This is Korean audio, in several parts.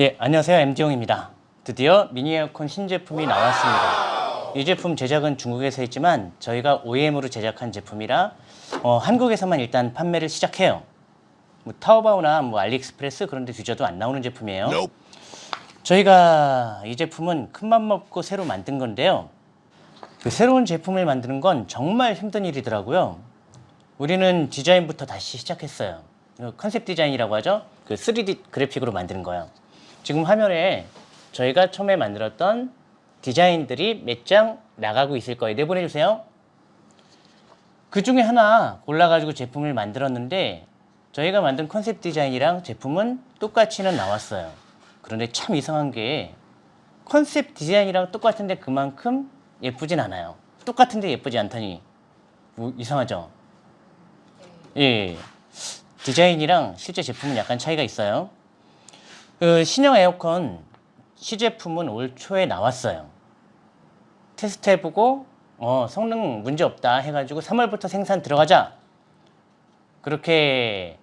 예, 안녕하세요. MD용입니다. 드디어 미니 에어컨 신제품이 나왔습니다. 이 제품 제작은 중국에서 했지만 저희가 OEM으로 제작한 제품이라 어, 한국에서만 일단 판매를 시작해요. 뭐 타오바오나 뭐 알리익스프레스 그런 데 뒤져도 안 나오는 제품이에요. 저희가 이 제품은 큰맘 먹고 새로 만든 건데요. 그 새로운 제품을 만드는 건 정말 힘든 일이더라고요. 우리는 디자인부터 다시 시작했어요. 그 컨셉 디자인이라고 하죠. 그 3D 그래픽으로 만드는 거예요. 지금 화면에 저희가 처음에 만들었던 디자인들이 몇 장 나가고 있을 거예요. 내보내주세요. 그 중에 하나 골라가지고 제품을 만들었는데 저희가 만든 컨셉 디자인이랑 제품은 똑같이는 나왔어요. 그런데 참 이상한 게 컨셉 디자인이랑 똑같은데 그만큼 예쁘진 않아요. 똑같은데 예쁘지 않다니 뭐 이상하죠? 예. 디자인이랑 실제 제품은 약간 차이가 있어요. 그 신형 에어컨 시제품은 올 초에 나왔어요. 테스트 해보고 어, 성능 문제 없다 해가지고 3월부터 생산 들어가자. 그렇게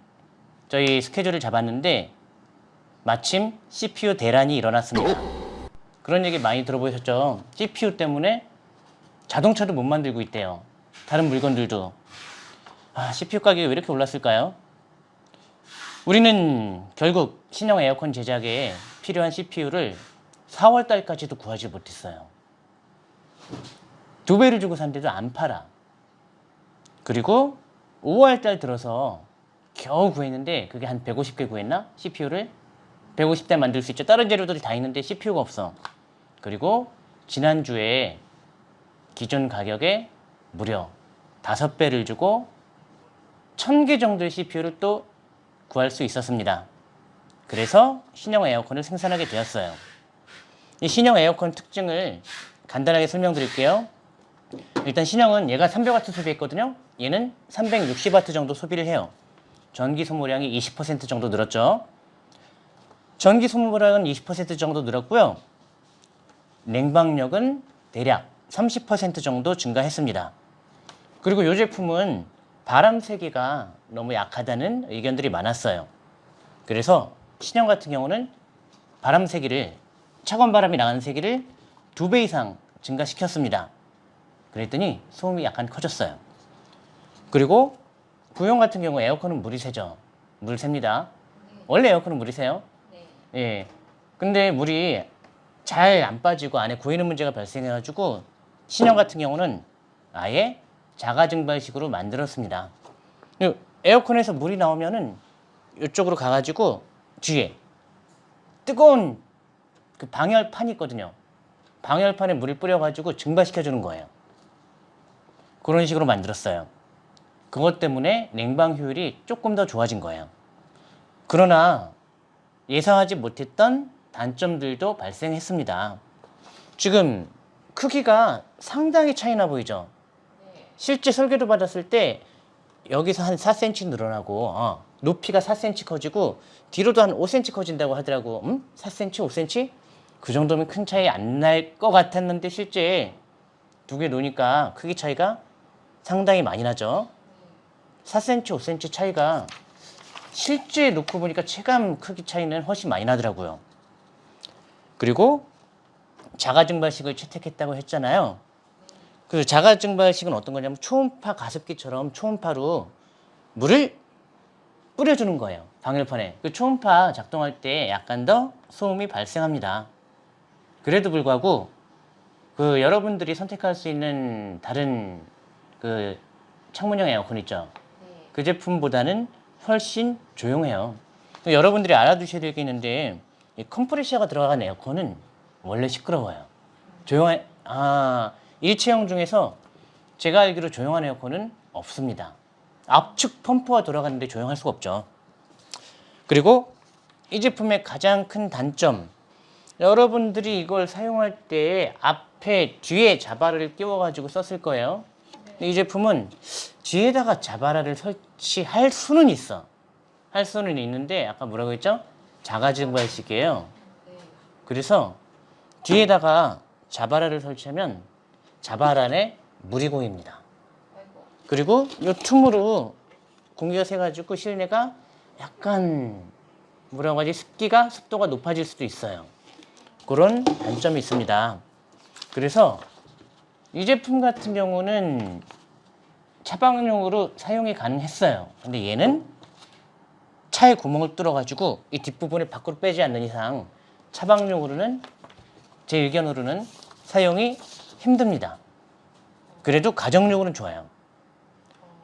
저희 스케줄을 잡았는데 마침 CPU 대란이 일어났습니다. 그런 얘기 많이 들어보셨죠? CPU 때문에 자동차도 못 만들고 있대요. 다른 물건들도. 아, CPU 가격이 왜 이렇게 올랐을까요? 우리는 결국 신형 에어컨 제작에 필요한 CPU를 4월 달까지도 구하지 못했어요. 두 배를 주고 샀는데도 안 팔아. 그리고 5월 달 들어서 겨우 구했는데 그게 한 150개 구했나? CPU를 150대 만들 수 있죠. 다른 재료들이 다 있는데 CPU가 없어. 그리고 지난주에 기존 가격에 무려 5배를 주고 1000개 정도의 CPU를 또 구할 수 있었습니다. 그래서 신형 에어컨을 생산하게 되었어요. 이 신형 에어컨 특징을 간단하게 설명드릴게요. 일단 신형은 얘가 300W 소비했거든요. 얘는 360W 정도 소비를 해요. 전기 소모량이 20% 정도 늘었죠. 전기 소모량은 20% 정도 늘었고요. 냉방력은 대략 30% 정도 증가했습니다. 그리고 이 제품은 바람 세기가 너무 약하다는 의견들이 많았어요. 그래서 신형 같은 경우는 바람 세기를 차가운 바람이 나가는 세기를 두 배 이상 증가시켰습니다. 그랬더니 소음이 약간 커졌어요. 그리고 부용 같은 경우 에어컨은 물이 새죠. 물 셉니다. 원래 에어컨은 물이 새요. 예. 근데 물이 잘 안 빠지고 안에 고이는 문제가 발생해가지고 신형 같은 경우는 아예 자가 증발식으로 만들었습니다. 그 에어컨에서 물이 나오면은 이쪽으로 가가지고 뒤에 뜨거운 그 방열판이 있거든요. 방열판에 물을 뿌려가지고 증발시켜주는 거예요. 그런 식으로 만들었어요. 그것 때문에 냉방 효율이 조금 더 좋아진 거예요. 그러나 예상하지 못했던 단점들도 발생했습니다. 지금 크기가 상당히 차이나 보이죠? 실제 설계도 받았을 때 여기서 한 4cm 늘어나고 어, 높이가 4cm 커지고 뒤로도 한 5cm 커진다고 하더라고. 음? 4cm, 5cm? 그 정도면 큰 차이 안 날 것 같았는데 실제 두 개 놓으니까 크기 차이가 상당히 많이 나죠. 4cm, 5cm 차이가 실제 놓고 보니까 체감 크기 차이는 훨씬 많이 나더라고요. 그리고 자가 증발식을 채택했다고 했잖아요. 그 자가 증 발식은 어떤 거냐면 초음파 가습기처럼 초음파로 물을 뿌려주는 거예요. 방열판에. 그 초음파 작동할 때 약간 더 소음이 발생합니다. 그래도 불구하고 그 여러분들이 선택할 수 있는 다른 그 창문형 에어컨 있죠. 그 제품보다는 훨씬 조용해요. 여러분들이 알아두셔야 될 게 있는데 이 컴프레셔가 들어간 에어컨은 원래 시끄러워요. 조용한 아 일체형 중에서 제가 알기로 조용한 에어컨은 없습니다. 압축 펌프가 돌아가는데 조용할 수가 없죠. 그리고 이 제품의 가장 큰 단점 여러분들이 이걸 사용할 때 앞에 뒤에 자바라를 끼워 가지고 썼을 거예요. 이 제품은 뒤에다가 자바라를 설치할 수는 있어. 할 수는 있는데 아까 뭐라고 했죠? 자가증발식이에요. 그래서 뒤에다가 자바라를 설치하면 물이 고입니다. 그리고 이 틈으로 공기가 새가지고 실내가 약간 뭐라고 하지? 습기가 습도가 높아질 수도 있어요. 그런 단점이 있습니다. 그래서 이 제품 같은 경우는 차박용으로 사용이 가능했어요. 근데 얘는 차에 구멍을 뚫어가지고 이 뒷부분을 밖으로 빼지 않는 이상 차박용으로는 제 의견으로는 사용이 힘듭니다. 그래도 가정용으로는 좋아요.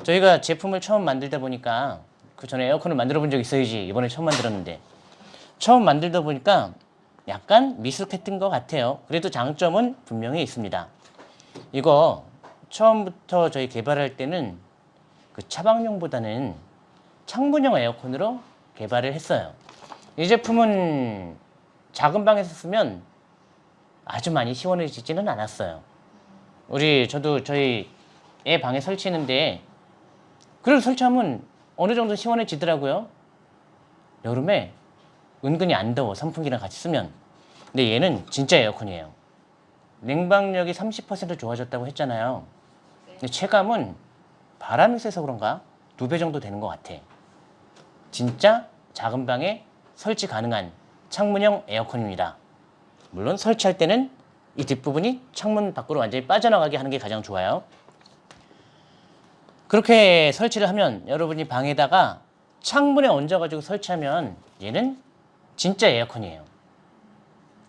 저희가 제품을 처음 만들다 보니까 그 전에 에어컨을 만들어 본 적 있어야지 이번에 처음 만들었는데 처음 만들다 보니까 약간 미숙했던 것 같아요. 그래도 장점은 분명히 있습니다. 이거 처음부터 저희 개발할 때는 그 차박용보다는 창문형 에어컨으로 개발을 했어요. 이 제품은 작은 방에서 쓰면 아주 많이 시원해지지는 않았어요. 우리 저도 저희 애 방에 설치했는데 그걸 설치하면 어느 정도 시원해지더라고요. 여름에 은근히 안 더워 선풍기랑 같이 쓰면. 근데 얘는 진짜 에어컨이에요. 냉방력이 30% 좋아졌다고 했잖아요. 근데 체감은 바람이 세서 그런가 두 배 정도 되는 것 같아. 진짜 작은 방에 설치 가능한 창문형 에어컨입니다. 물론 설치할 때는 이 뒷부분이 창문 밖으로 완전히 빠져나가게 하는 게 가장 좋아요. 그렇게 설치를 하면 여러분이 방에다가 창문에 얹어가지고 설치하면 얘는 진짜 에어컨이에요.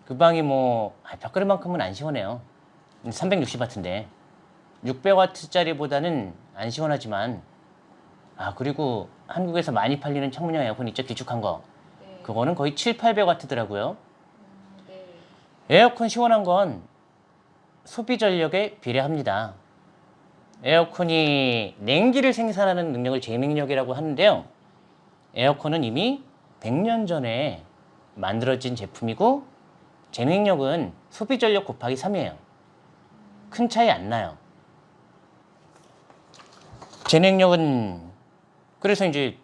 그 방이 뭐 아, 벽걸이만큼은 안 시원해요. 360와트인데 600와트짜리보다는 안 시원하지만 아 그리고 한국에서 많이 팔리는 창문형 에어컨 있죠 길쭉한 거 네. 그거는 거의 7, 800와트더라고요. 에어컨 시원한 건 소비 전력에 비례합니다. 에어컨이 냉기를 생산하는 능력을 제능력이라고 하는데요. 에어컨은 이미 100년 전에 만들어진 제품이고 제능력은 소비 전력 곱하기 3이에요. 큰 차이 안 나요. 제능력은 그래서 이제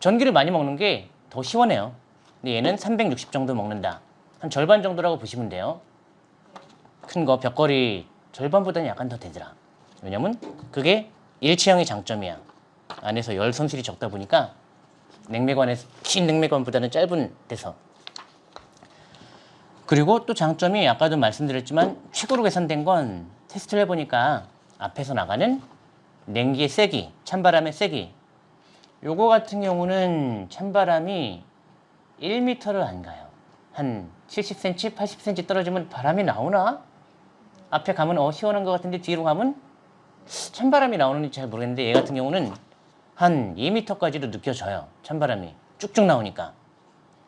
전기를 많이 먹는 게 더 시원해요. 근데 얘는 360 정도 먹는다. 한 절반 정도라고 보시면 돼요. 큰 거 벽걸이 절반보다는 약간 더 되더라. 왜냐면 그게 일체형의 장점이야. 안에서 열 손실이 적다 보니까 냉매관에 긴 냉매관보다는 짧은 데서 그리고 또 장점이 아까도 말씀드렸지만 최고로 개선된 건 테스트를 해보니까 앞에서 나가는 냉기의 세기, 찬바람의 세기 요거 같은 경우는 찬바람이 1m를 안 가요. 한 70cm, 80cm 떨어지면 바람이 나오나? 앞에 가면 어 시원한 것 같은데 뒤로 가면 찬바람이 나오는지 잘 모르겠는데 얘 같은 경우는 한 2m까지도 느껴져요. 찬바람이 쭉쭉 나오니까.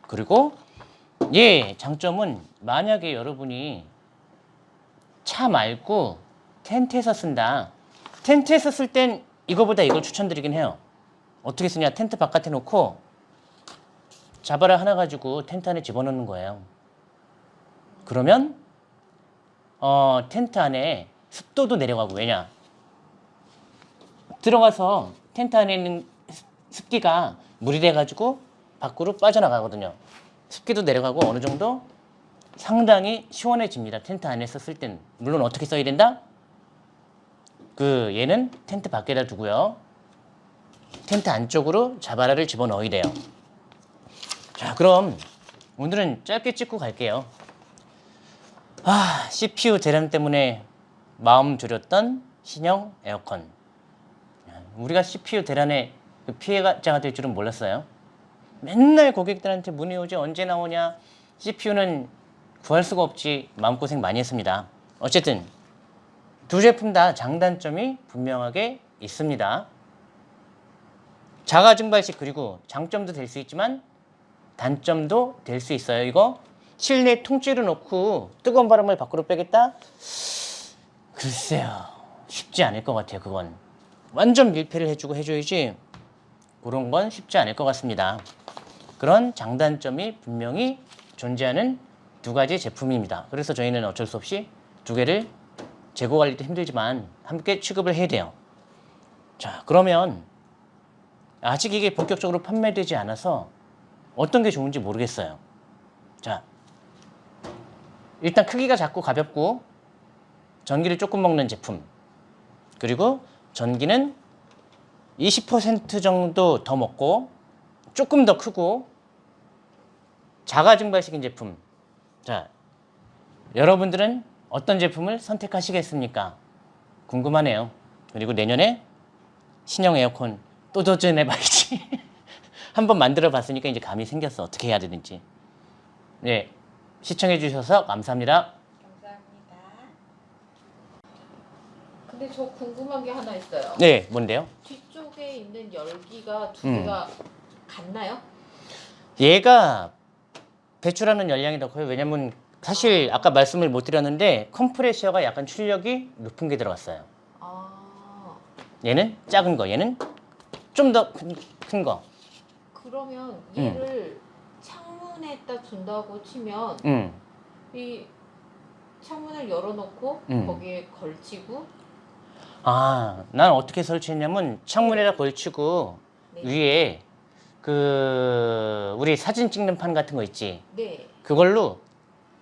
그리고 얘 장점은 만약에 여러분이 차 말고 텐트에서 쓴다. 텐트에서 쓸 땐 이거보다 이걸 추천드리긴 해요. 어떻게 쓰냐? 텐트 바깥에 놓고 자바라 하나 가지고 텐트 안에 집어넣는 거예요. 그러면 어, 텐트 안에 습도도 내려가고 왜냐? 들어가서 텐트 안에 있는 습- 습기가 물이 돼가지고 밖으로 빠져나가거든요. 습기도 내려가고 어느 정도 상당히 시원해집니다. 텐트 안에서 쓸 때는. 물론 어떻게 써야 된다? 그 얘는 텐트 밖에다 두고요. 텐트 안쪽으로 자바라를 집어넣어야 돼요. 자, 그럼 오늘은 짧게 찍고 갈게요. 아, CPU 대란 때문에 마음 졸였던 신형 에어컨. 우리가 CPU 대란에 그 피해자가 될 줄은 몰랐어요. 맨날 고객들한테 문의 오지 언제 나오냐. CPU는 구할 수가 없지 마음고생 많이 했습니다. 어쨌든 두 제품 다 장단점이 분명하게 있습니다. 자가 증발식 그리고 장점도 될 수 있지만 단점도 될 수 있어요. 이거 실내 통째로 놓고 뜨거운 바람을 밖으로 빼겠다? 글쎄요. 쉽지 않을 것 같아요. 그건. 완전 밀폐를 해주고 해줘야지 그런 건 쉽지 않을 것 같습니다. 그런 장단점이 분명히 존재하는 두 가지 제품입니다. 그래서 저희는 어쩔 수 없이 두 개를 재고 관리도 힘들지만 함께 취급을 해야 돼요. 자, 그러면 아직 이게 본격적으로 판매되지 않아서 어떤 게 좋은지 모르겠어요. 자, 일단 크기가 작고 가볍고 전기를 조금 먹는 제품. 그리고 전기는 20% 정도 더 먹고 조금 더 크고 자가 증발시킨 제품. 자, 여러분들은 어떤 제품을 선택하시겠습니까? 궁금하네요. 그리고 내년에 신형 에어컨 또 도전해봐야지. 한번 만들어 봤으니까 이제 감이 생겼어. 어떻게 해야 되는지. 네. 시청해 주셔서 감사합니다. 감사합니다. 근데 저 궁금한 게 하나 있어요. 네, 뭔데요? 뒤쪽에 있는 열기가 두 음. 개가 같나요? 얘가 배출하는 열량이 더 커요. 왜냐면 사실 아까 말씀을 못 드렸는데 컴프레셔가 약간 출력이 높은 게 들어갔어요. 아 얘는 작은 거, 얘는 좀 더 큰 거. 그러면 음. 얘를 창문에다 둔다고 치면 음. 이 창문을 열어놓고 음. 거기에 걸치고 아, 난 어떻게 설치했냐면 창문에다 걸치고 네. 위에 그 우리 사진 찍는 판 같은 거 있지. 네. 그걸로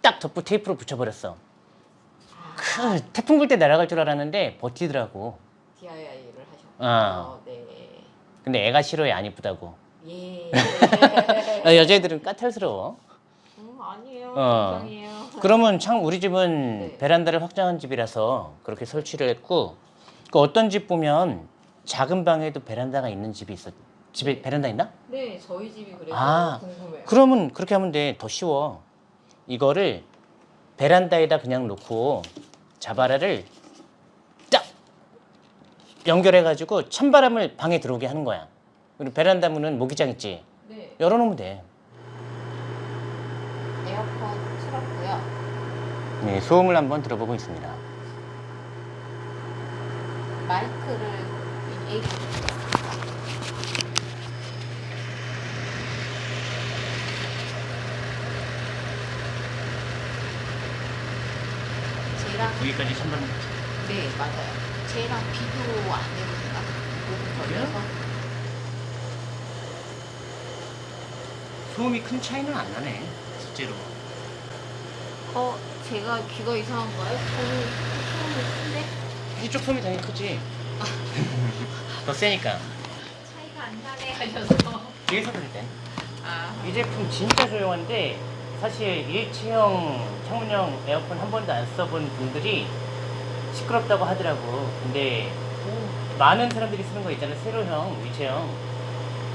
딱 덮고 테이프로 붙여버렸어. 아, 크, 태풍 불 때 날아갈 줄 알았는데 버티더라고. DIY를 하셨고. 아. 네. 근데 애가 싫어해 안 이쁘다고. 예. 아, 여자애들은 까탈스러워. 음, 아니에요. 어. 정상이에요. 그러면 참 우리 집은 네. 베란다를 확장한 집이라서 그렇게 설치를 했고 그 어떤 집 보면 작은 방에도 베란다가 있는 집이 있어. 집에 베란다 있나? 네, 저희 집이 그래서 아, 궁금해요. 그러면 그렇게 하면 돼. 더 쉬워. 이거를 베란다에다 그냥 놓고 자바라를 딱 연결해가지고 찬바람을 방에 들어오게 하는 거야. 그리고 베란다 문은 모기장 있지. 네. 열어놓으면 돼. 에어컨 틀었고요. 네, 소음을 한번 들어보고 있습니다. 마이크를 이 쟤랑 여기까지 찬바람. 네 맞아요. 쟤랑 비교 안 해보니까 조금 걸려서 소음이 큰 차이는 안 나네. 실제로. 어 제가 귀가 이상한가요? 저는 소음이 큰데 이쪽 소음이 당연히 크지. 더 세니까. 차이가 안 나네 하셔서 뒤에서 그럴 땐. 아 이 제품 진짜 조용한데 사실 일체형 창문형 에어컨 한 번도 안 써본 분들이 시끄럽다고 하더라고. 근데 많은 사람들이 쓰는 거 있잖아. 세로형, 일체형.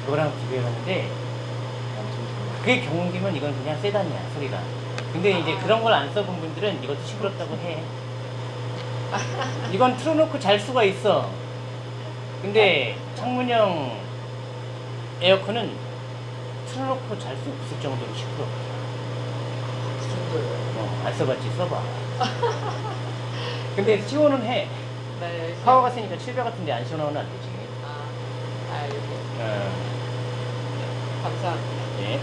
그거랑 비교해봤는데 그게 경운기면 이건 그냥 세단이야 소리가. 근데 이제 그런 걸 안 써본 분들은 이것도 시끄럽다고 해. 이건 틀어놓고 잘 수가 있어. 근데 창문형 에어컨은 틀어놓고 잘 수 없을 정도로 시끄러. 그 정도예요. 어, 안 써봤지 써봐. 근데 시원은 해. 네 파워가 세니까 700 같은데 안 시원하면 안 되지. 아 알고 어, 감사합니다. 네.